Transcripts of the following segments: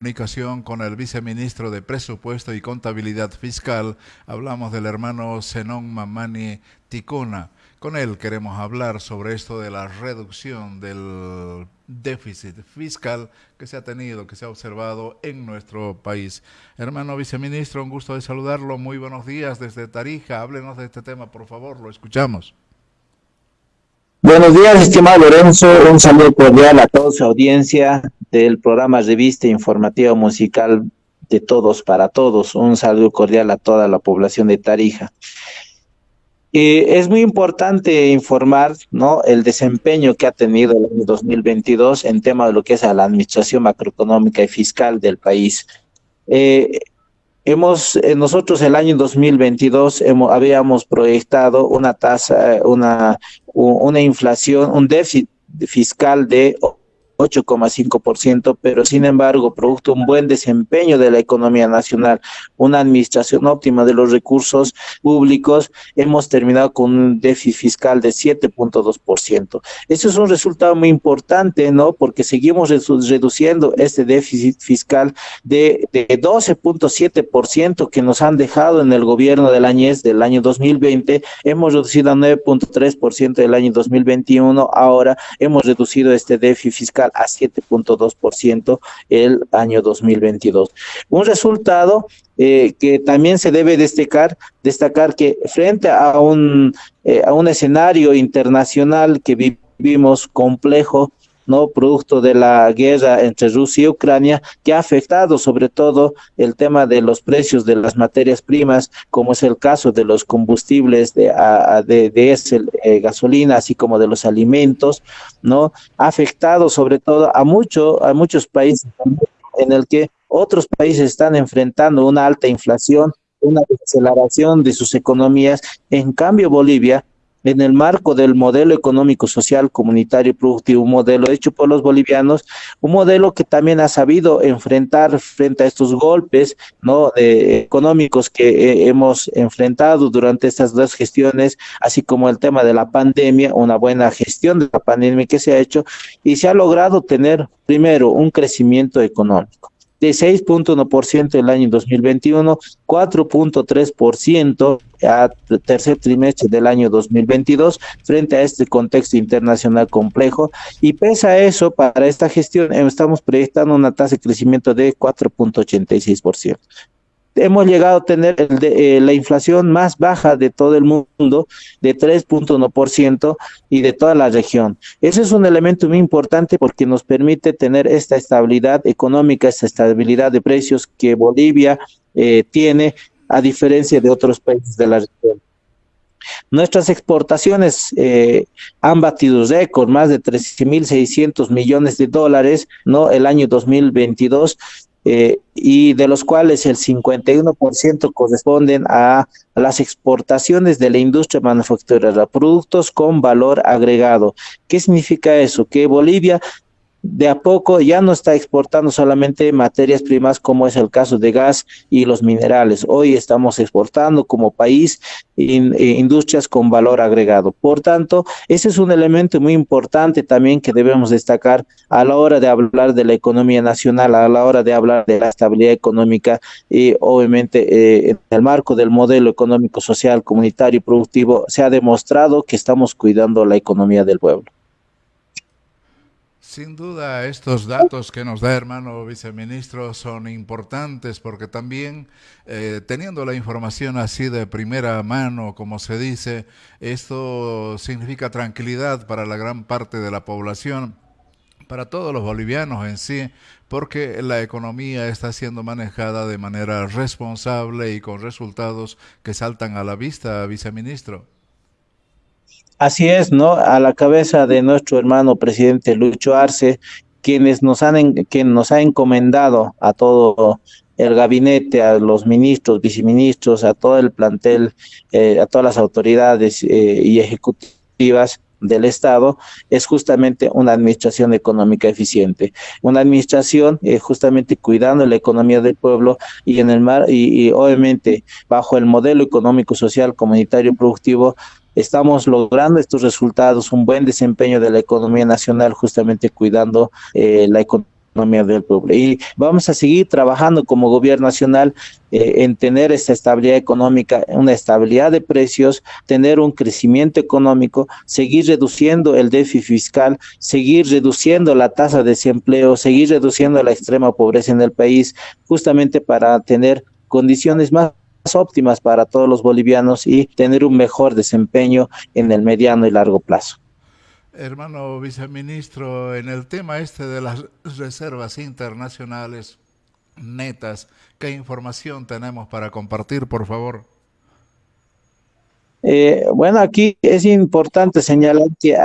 comunicación con el viceministro de Presupuesto y Contabilidad Fiscal. Hablamos del hermano Zenón Mamani Ticona. Con él queremos hablar sobre esto de la reducción del déficit fiscal que se ha tenido, que se ha observado en nuestro país. Hermano viceministro, un gusto de saludarlo. Muy buenos días desde Tarija. Háblenos de este tema, por favor. Lo escuchamos. Buenos días, estimado Lorenzo. Un saludo cordial a toda su audiencia del programa Revista Informativa Musical de Todos para Todos. Un saludo cordial a toda la población de Tarija. Eh, es muy importante informar ¿no? el desempeño que ha tenido el año 2022 en tema de lo que es la administración macroeconómica y fiscal del país. Eh, hemos, eh, nosotros el año 2022 hemos, habíamos proyectado una tasa, una, una inflación, un déficit fiscal de 8,5%, pero sin embargo, producto de un buen desempeño de la economía nacional, una administración óptima de los recursos públicos, hemos terminado con un déficit fiscal de 7.2%. Eso es un resultado muy importante, ¿no? Porque seguimos reduciendo este déficit fiscal de, de 12.7% que nos han dejado en el gobierno del Añez del año 2020, hemos reducido a 9.3% del año 2021, ahora hemos reducido este déficit fiscal a 7.2% el año 2022. Un resultado eh, que también se debe destacar, destacar que frente a un, eh, a un escenario internacional que vivimos complejo, ¿no? Producto de la guerra entre Rusia y Ucrania, que ha afectado sobre todo el tema de los precios de las materias primas, como es el caso de los combustibles de, de, de eh, gasolina, así como de los alimentos, ¿no? Ha afectado sobre todo a, mucho, a muchos países en el que otros países están enfrentando una alta inflación, una desaceleración de sus economías. En cambio, Bolivia en el marco del modelo económico, social, comunitario y productivo, un modelo hecho por los bolivianos, un modelo que también ha sabido enfrentar frente a estos golpes ¿no? económicos que eh, hemos enfrentado durante estas dos gestiones, así como el tema de la pandemia, una buena gestión de la pandemia que se ha hecho y se ha logrado tener primero un crecimiento económico de 6.1% el año 2021, 4.3% a tercer trimestre del año 2022 frente a este contexto internacional complejo. Y pese a eso para esta gestión estamos proyectando una tasa de crecimiento de 4.86% hemos llegado a tener eh, la inflación más baja de todo el mundo, de 3.1% y de toda la región. Ese es un elemento muy importante porque nos permite tener esta estabilidad económica, esta estabilidad de precios que Bolivia eh, tiene a diferencia de otros países de la región. Nuestras exportaciones eh, han batido récord, más de 13.600 millones de dólares, ¿no? El año 2022 eh, y de los cuales el 51% corresponden a las exportaciones de la industria manufacturera, productos con valor agregado. ¿Qué significa eso? Que Bolivia de a poco ya no está exportando solamente materias primas como es el caso de gas y los minerales. Hoy estamos exportando como país eh, industrias con valor agregado. Por tanto, ese es un elemento muy importante también que debemos destacar a la hora de hablar de la economía nacional, a la hora de hablar de la estabilidad económica y obviamente eh, en el marco del modelo económico, social, comunitario y productivo se ha demostrado que estamos cuidando la economía del pueblo. Sin duda, estos datos que nos da hermano viceministro son importantes porque también eh, teniendo la información así de primera mano, como se dice, esto significa tranquilidad para la gran parte de la población, para todos los bolivianos en sí, porque la economía está siendo manejada de manera responsable y con resultados que saltan a la vista, viceministro. Así es, ¿no? A la cabeza de nuestro hermano presidente Lucho Arce, quienes nos han, quien nos ha encomendado a todo el gabinete, a los ministros, viceministros, a todo el plantel, eh, a todas las autoridades eh, y ejecutivas del Estado es justamente una administración económica eficiente, una administración eh, justamente cuidando la economía del pueblo y en el mar y, y obviamente bajo el modelo económico, social, comunitario, productivo estamos logrando estos resultados, un buen desempeño de la economía nacional, justamente cuidando eh, la economía del pueblo. Y vamos a seguir trabajando como gobierno nacional eh, en tener esta estabilidad económica, una estabilidad de precios, tener un crecimiento económico, seguir reduciendo el déficit fiscal, seguir reduciendo la tasa de desempleo, seguir reduciendo la extrema pobreza en el país, justamente para tener condiciones más óptimas para todos los bolivianos y tener un mejor desempeño en el mediano y largo plazo. Hermano viceministro, en el tema este de las reservas internacionales netas, ¿qué información tenemos para compartir, por favor? Eh, bueno, aquí es importante señalar que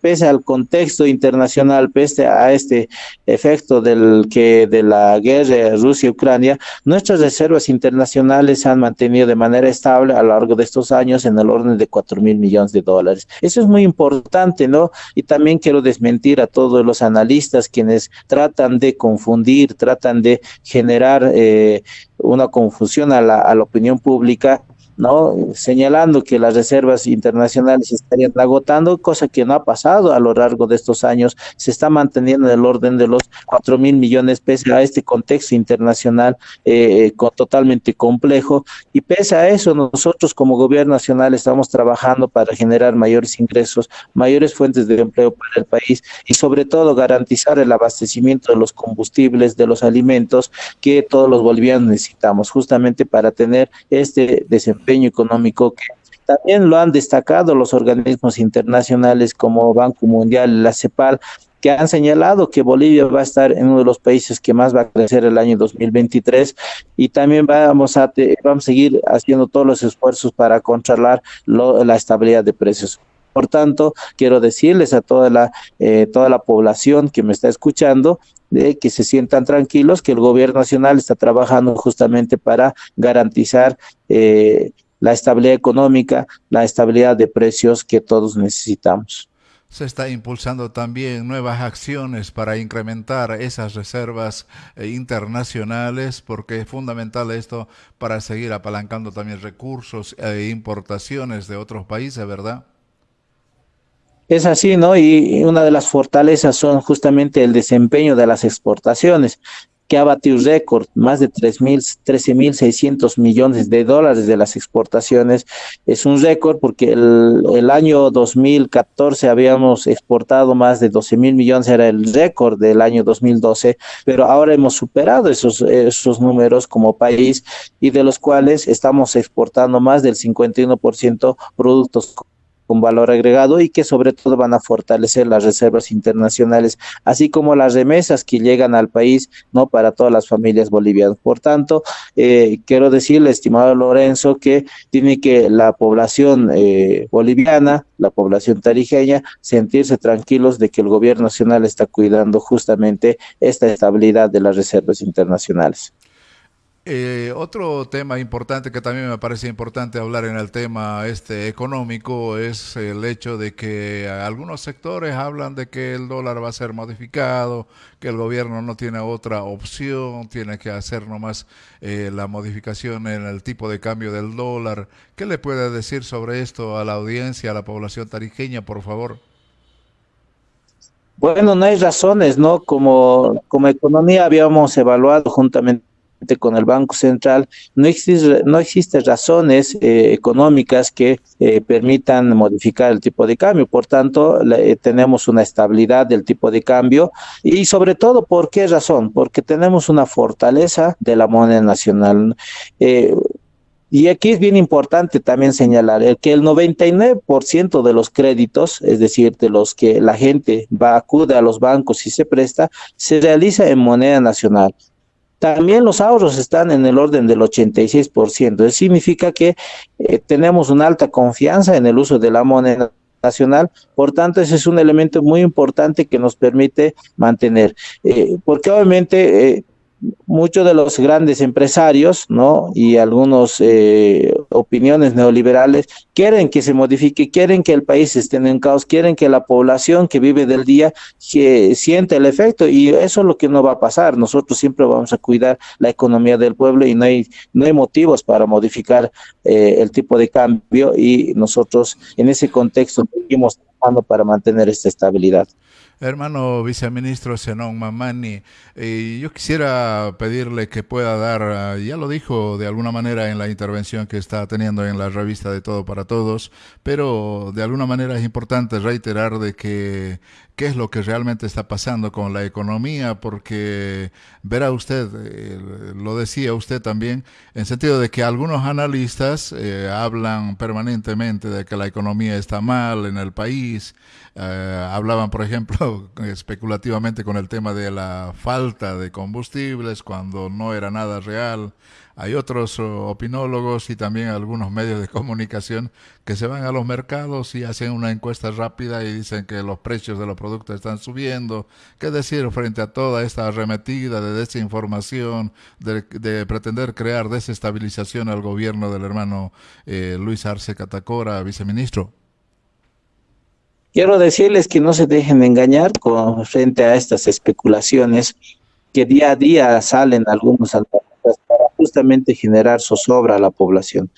pese al contexto internacional, pese a este efecto del que de la guerra Rusia-Ucrania, nuestras reservas internacionales se han mantenido de manera estable a lo largo de estos años en el orden de 4 mil millones de dólares. Eso es muy importante, ¿no? Y también quiero desmentir a todos los analistas quienes tratan de confundir, tratan de generar eh, una confusión a la, a la opinión pública ¿no? señalando que las reservas internacionales estarían agotando, cosa que no ha pasado a lo largo de estos años, se está manteniendo en el orden de los 4 mil millones pese a este contexto internacional eh, totalmente complejo. Y pese a eso nosotros como gobierno nacional estamos trabajando para generar mayores ingresos, mayores fuentes de empleo para el país y sobre todo garantizar el abastecimiento de los combustibles, de los alimentos que todos los bolivianos necesitamos justamente para tener este desempeño económico que también lo han destacado los organismos internacionales como Banco Mundial, la CEPAL, que han señalado que Bolivia va a estar en uno de los países que más va a crecer el año 2023 y también vamos a, vamos a seguir haciendo todos los esfuerzos para controlar la estabilidad de precios. Por tanto, quiero decirles a toda la, eh, toda la población que me está escuchando de que se sientan tranquilos, que el gobierno nacional está trabajando justamente para garantizar eh, la estabilidad económica, la estabilidad de precios que todos necesitamos. Se está impulsando también nuevas acciones para incrementar esas reservas eh, internacionales, porque es fundamental esto para seguir apalancando también recursos e importaciones de otros países, ¿verdad? Es así, ¿no? Y una de las fortalezas son justamente el desempeño de las exportaciones que ha batido récord, más de 13.600 millones de dólares de las exportaciones. Es un récord porque el, el año 2014 habíamos exportado más de 12 mil millones, era el récord del año 2012, pero ahora hemos superado esos, esos números como país y de los cuales estamos exportando más del 51% productos con valor agregado y que sobre todo van a fortalecer las reservas internacionales, así como las remesas que llegan al país, ¿no? Para todas las familias bolivianas. Por tanto, eh, quiero decirle, estimado Lorenzo, que tiene que la población eh, boliviana, la población tarijeña, sentirse tranquilos de que el gobierno nacional está cuidando justamente esta estabilidad de las reservas internacionales. Eh, otro tema importante que también me parece importante hablar en el tema este económico es el hecho de que algunos sectores hablan de que el dólar va a ser modificado, que el gobierno no tiene otra opción, tiene que hacer nomás eh, la modificación en el tipo de cambio del dólar. ¿Qué le puede decir sobre esto a la audiencia, a la población tarijeña, por favor? Bueno, no hay razones, ¿no? Como, como economía habíamos evaluado juntamente con el Banco Central, no existe, no existe razones eh, económicas que eh, permitan modificar el tipo de cambio. Por tanto, eh, tenemos una estabilidad del tipo de cambio y sobre todo, ¿por qué razón? Porque tenemos una fortaleza de la moneda nacional. Y aquí es bien importante también señalar que el 99% de los créditos, es decir, de los que la gente va, acude a los bancos y se presta, se realiza en moneda nacional. También los ahorros están en el orden del 86%. Eso significa que eh, tenemos una alta confianza en el uso de la moneda nacional, por tanto ese es un elemento muy importante que nos permite mantener, eh, porque obviamente eh, muchos de los grandes empresarios, ¿no? Y algunos eh, opiniones neoliberales quieren que se modifique, quieren que el país esté en caos, quieren que la población que vive del día que sienta el efecto y eso es lo que no va a pasar. Nosotros siempre vamos a cuidar la economía del pueblo y no hay no hay motivos para modificar eh, el tipo de cambio y nosotros en ese contexto seguimos trabajando para mantener esta estabilidad. Hermano viceministro Zenón Mamani, eh, yo quisiera pedirle que pueda dar, ah, ya lo dijo de alguna manera en la intervención que está teniendo en la revista de Todo para Todos, pero de alguna manera es importante reiterar de que qué es lo que realmente está pasando con la economía, porque verá usted, eh, lo decía usted también, en sentido de que algunos analistas eh, hablan permanentemente de que la economía está mal en el país, eh, hablaban, por ejemplo, especulativamente con el tema de la falta de combustibles cuando no era nada real. Hay otros opinólogos y también algunos medios de comunicación que se van a los mercados y hacen una encuesta rápida y dicen que los precios de los productos están subiendo. ¿Qué decir frente a toda esta arremetida de desinformación, de, de pretender crear desestabilización al gobierno del hermano eh, Luis Arce Catacora, viceministro? Quiero decirles que no se dejen engañar con frente a estas especulaciones que día a día salen algunos para justamente generar zozobra a la población.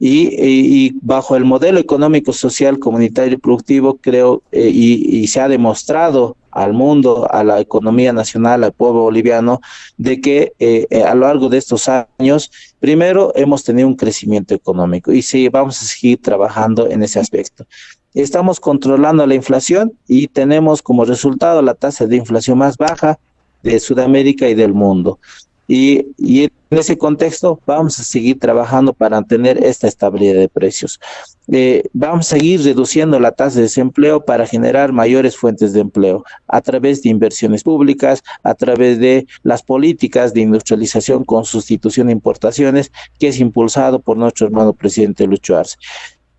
Y, bajo el modelo económico, social, comunitario y productivo, creo, eh, y, se ha demostrado al mundo, a la economía nacional, al pueblo boliviano, de que eh, a lo largo de estos años, primero hemos tenido un crecimiento económico y sí, vamos a seguir trabajando en ese aspecto. Estamos controlando la inflación y tenemos como resultado la tasa de inflación más baja de Sudamérica y del mundo. Y, en ese contexto vamos a seguir trabajando para tener esta estabilidad de precios. Eh, vamos a seguir reduciendo la tasa de desempleo para generar mayores fuentes de empleo a través de inversiones públicas, a través de las políticas de industrialización con sustitución de importaciones, que es impulsado por nuestro hermano presidente Lucho Arce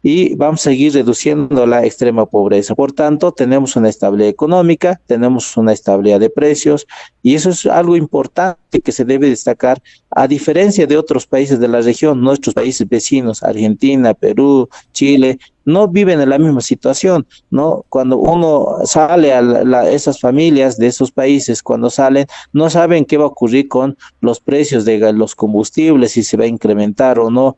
y vamos a seguir reduciendo la extrema pobreza. Por tanto, tenemos una estabilidad económica, tenemos una estabilidad de precios y eso es algo importante que se debe destacar a diferencia de otros países de la región, nuestros países vecinos, Argentina, Perú, Chile, no viven en la misma situación, ¿no? Cuando uno sale a esas familias de esos países, cuando salen, no saben qué va a ocurrir con los precios de los combustibles, si se va a incrementar o no,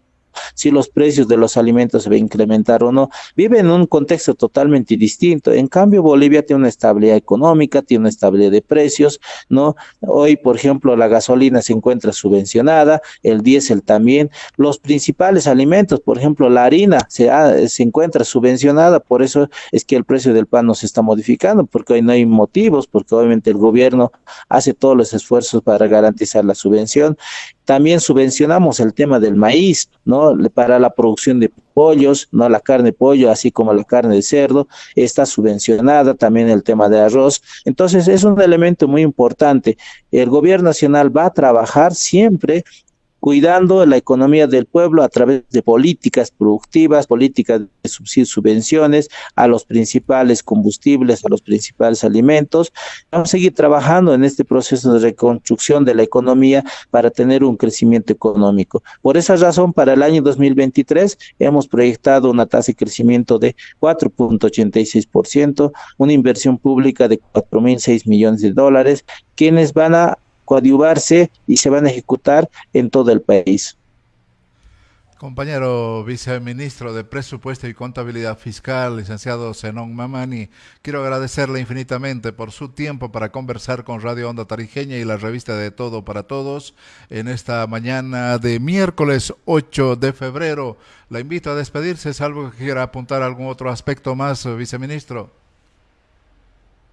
si los precios de los alimentos se van a incrementar o no. Vive en un contexto totalmente distinto. En cambio, Bolivia tiene una estabilidad económica, tiene una estabilidad de precios, ¿no? Hoy, por ejemplo, la gasolina se encuentra subvencionada, el diésel también. Los principales alimentos, por ejemplo, la harina se, se encuentra subvencionada, por eso es que el precio del pan no se está modificando, porque hoy no hay motivos, porque obviamente el gobierno hace todos los esfuerzos para garantizar la subvención. También subvencionamos el tema del maíz, ¿no? Para la producción de pollos, ¿no? La carne de pollo, así como la carne de cerdo, está subvencionada, también el tema de arroz. Entonces, es un elemento muy importante. El gobierno nacional va a trabajar siempre cuidando la economía del pueblo a través de políticas productivas, políticas de subvenciones a los principales combustibles, a los principales alimentos. Vamos a seguir trabajando en este proceso de reconstrucción de la economía para tener un crecimiento económico. Por esa razón, para el año 2023 hemos proyectado una tasa de crecimiento de 4.86%, una inversión pública de 4.006 millones de dólares, quienes van a coadyuvarse y se van a ejecutar en todo el país. Compañero viceministro de Presupuesto y Contabilidad Fiscal, licenciado Zenón Mamani, quiero agradecerle infinitamente por su tiempo para conversar con Radio Onda Tarijeña y la revista de Todo para Todos en esta mañana de miércoles 8 de febrero. La invito a despedirse, salvo que quiera apuntar algún otro aspecto más, viceministro.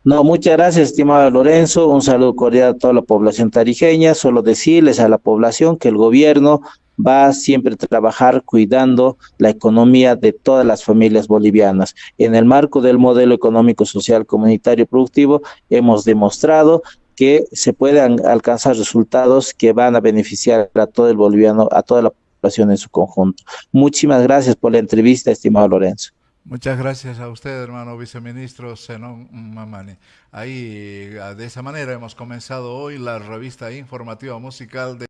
No, muchas gracias, estimado Lorenzo. Un saludo cordial a toda la población tarijeña. Solo decirles a la población que el gobierno va siempre a trabajar cuidando la economía de todas las familias bolivianas. En el marco del modelo económico, social, comunitario y productivo, hemos demostrado que se pueden alcanzar resultados que van a beneficiar a todo el boliviano, a toda la población en su conjunto. Muchísimas gracias por la entrevista, estimado Lorenzo. Muchas gracias a usted, hermano viceministro Zenón Mamani. Ahí, de esa manera hemos comenzado hoy la revista informativa musical de